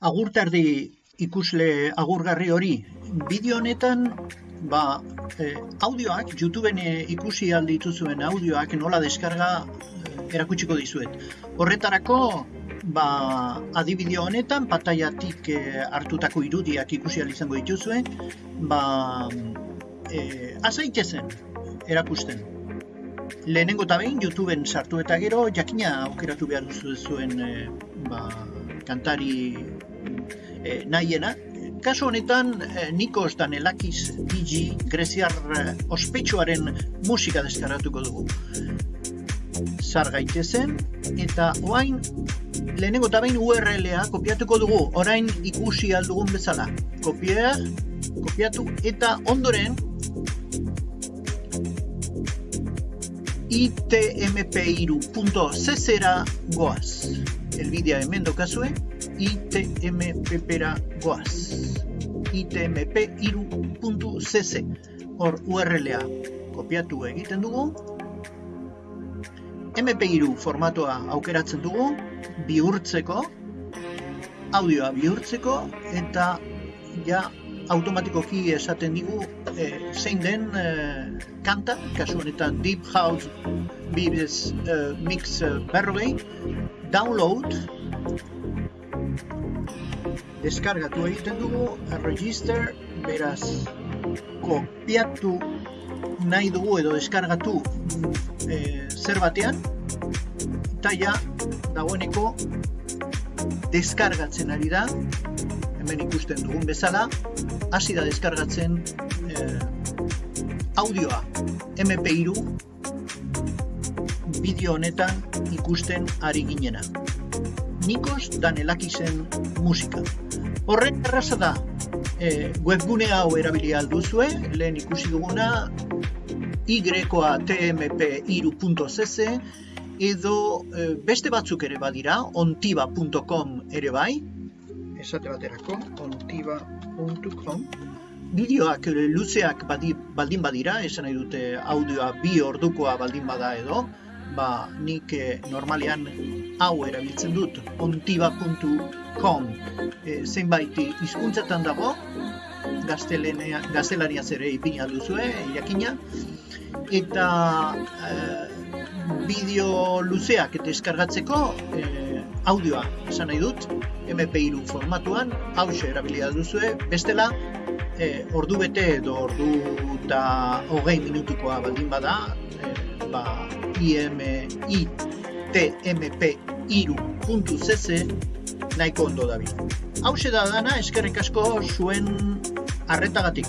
agurtardi ikusle agurgarri hori. Bideo honetan, ba, eh, audioak, YouTubeen eh, ikusi alditu zuen audioak nola deskarga eh, erakutsiko dizuet. Horretarako, ba, adibideo honetan, pataiatik eh, hartutako irudiak ikusi izango dituzue, ba, eh, azaitezen erakusten. Lehenengo eta behin, YouTubeen sartu eta gero, jakina aukeratu behar duzu zuen eh, ba, kantari e, nahiena. Kasu honetan, e, Nikos Danelakiz DJ Greziar e, ospetsuaren musika deskaratuko dugu. Zar gaitezen, eta oain lehenengo eta behin URL-a kopiatuko dugu, orain ikusi aldugun bezala. Kopia, kopiatu, eta ondoren itmp2.cc-era goaz. Elbidea hemen dokazue, itmppera goaz. itmp2.cc hor URL-a kopiatu egiten dugu. MP3 formatoa aukeratzen dugu, bihurtzeko, audioa bihurtzeko, eta ja automatikoki esaten digu e, zein den e, kanta, kasu honetan Deep House Bibes e, Mix berrogei, download, deskargatu egiten dugu, register, beraz, kopiatu nahi dugu edo deskargatu e, zer batean, eta ja, dagoeneko, deskargatzen ari da, hemen ikusten dugun bezala, hasi da deskargatzen eh, audioa MP3 bideo honetan ikusten ari ginena. Nikos Danelakizen musika. Horren erraza da, e, webgune hau erabili alduzue, lehen ikusi duguna, y-tmp-iru.cc edo e, beste batzuk ere badira, ontiba.com ere bai, esate baterako, ontiba.com, bideoak luzeak baldin badira, esan nahi dute audioa bi ordukoa baldin bada edo, ba, nik eh, normalean hau erabiltzen dut ontiba.com e, zenbait hizkuntzatan dago gaztelania zere ipin alduzue, jakina eta e, bideo luzeak eta eskargatzeko e, audioa esan nahi dut MP3 formatuan hau erabilia duzue bestela e, ordu bete edo ordu eta hogei minutukoa baldin bada e, ba, imit.mp3.cc nahiko ondo dabil. Hau da dana eskerrik asko zuen arretagatik.